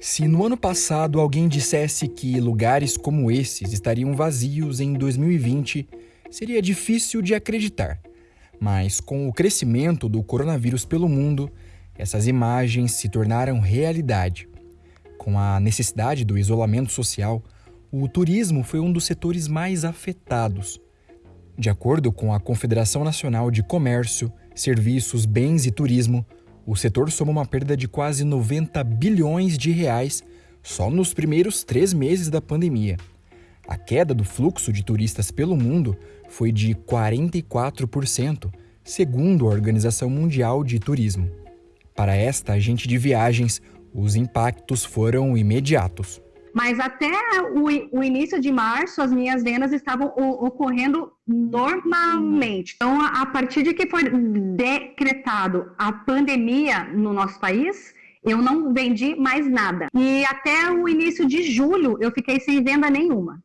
Se no ano passado alguém dissesse que lugares como esses estariam vazios em 2020, seria difícil de acreditar. Mas com o crescimento do coronavírus pelo mundo, essas imagens se tornaram realidade. Com a necessidade do isolamento social, o turismo foi um dos setores mais afetados. De acordo com a Confederação Nacional de Comércio, Serviços, Bens e Turismo, o setor soma uma perda de quase 90 bilhões de reais só nos primeiros três meses da pandemia. A queda do fluxo de turistas pelo mundo foi de 44%, segundo a Organização Mundial de Turismo. Para esta agente de viagens, os impactos foram imediatos. Mas até o, o, início de março, as minhas vendas estavam ocorrendo normalmente. Então, a, a partir de que foi decretado a pandemia no nosso país, eu não vendi mais nada. E até o início de julho, eu fiquei sem venda nenhuma.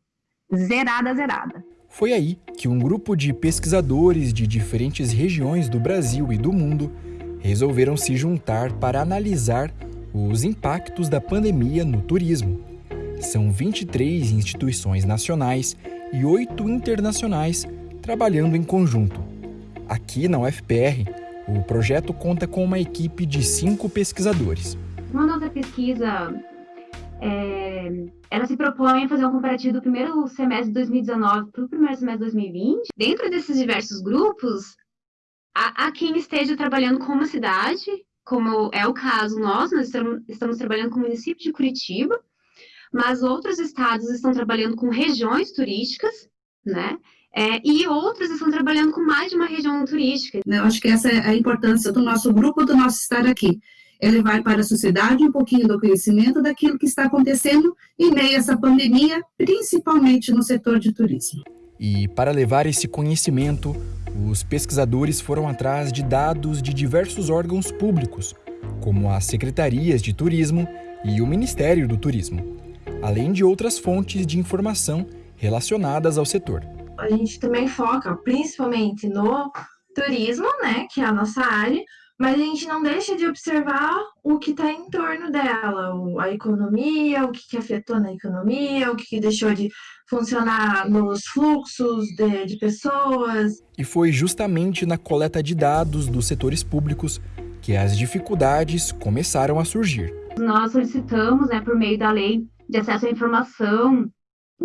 Zerada, zerada. Foi aí que um grupo de pesquisadores de diferentes regiões do Brasil e do mundo resolveram se juntar para analisar os impactos da pandemia no turismo. São 23 instituições nacionais e 8 internacionais trabalhando em conjunto. Aqui na UFPR, o projeto conta com uma equipe de cinco pesquisadores. Uma nossa pesquisa é, ela se propõe a fazer um comparativo do primeiro semestre de 2019 para o primeiro semestre de 2020. Dentro desses diversos grupos, há, quem esteja trabalhando com uma cidade, como é o caso nós, nós estamos, estamos trabalhando com o município de Curitiba, mas outros estados estão trabalhando com regiões turísticas, né? É, e outros estão trabalhando com mais de uma região turística. Eu acho que essa é a importância do nosso grupo, do nosso estar aqui. É levar para a sociedade um pouquinho do conhecimento daquilo que está acontecendo em meio a essa pandemia, principalmente no setor de turismo. E para levar esse conhecimento, os pesquisadores foram atrás de dados de diversos órgãos públicos, como as secretarias de turismo e o Ministério do Turismo além de outras fontes de informação relacionadas ao setor. A gente também foca principalmente no turismo, né, que é a nossa área, mas a gente não deixa de observar o que está em torno dela, a economia, o que, que afetou na economia, o que, que deixou de funcionar nos fluxos de, de, pessoas. E foi justamente na coleta de dados dos setores públicos que as dificuldades começaram a surgir. Nós solicitamos, né, por meio da lei de acesso à informação,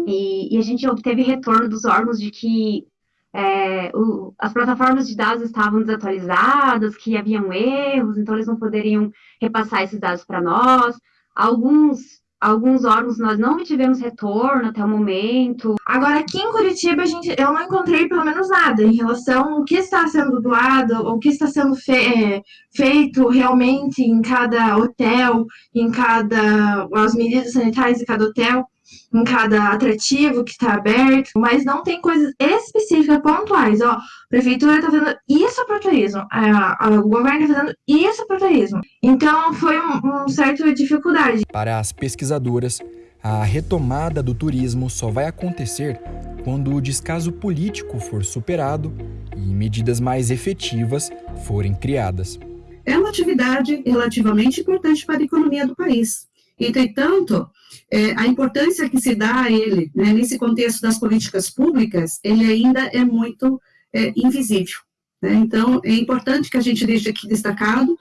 e, e a gente obteve retorno dos órgãos de que é, o, as plataformas de dados estavam desatualizadas, que haviam erros, então eles não poderiam repassar esses dados para nós. Alguns alguns órgãos nós não tivemos retorno até o momento. Agora, aqui em Curitiba, a gente, eu não encontrei pelo menos nada em relação ao que está sendo doado, o que está sendo fe é, feito realmente em cada hotel, em cada. as medidas sanitárias de cada hotel em cada atrativo que está aberto, mas não tem coisas específicas, pontuais. Ó, a prefeitura está fazendo isso para o turismo, a, a, o governo está fazendo isso para o turismo. Então, foi um, um certo dificuldade. Para as pesquisadoras, a retomada do turismo só vai acontecer quando o descaso político for superado e medidas mais efetivas forem criadas. É uma atividade relativamente importante para a economia do país. Entretanto, é, a importância que se dá a ele, né, nesse contexto das políticas públicas, ele ainda é muito é, invisível. Né? Então, é importante que a gente deixe aqui destacado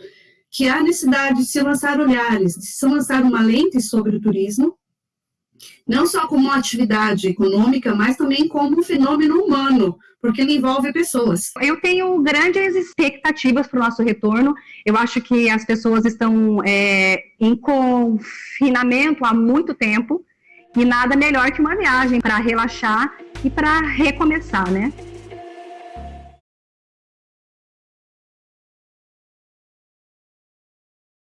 que há necessidade de se lançar olhares, de se lançar uma lente sobre o turismo, não só como uma atividade econômica, mas também como um fenômeno humano, porque ele envolve pessoas. Eu tenho grandes expectativas para o nosso retorno. Eu acho que as pessoas estão é, em confinamento há muito tempo e nada melhor que uma viagem para relaxar e para recomeçar, né?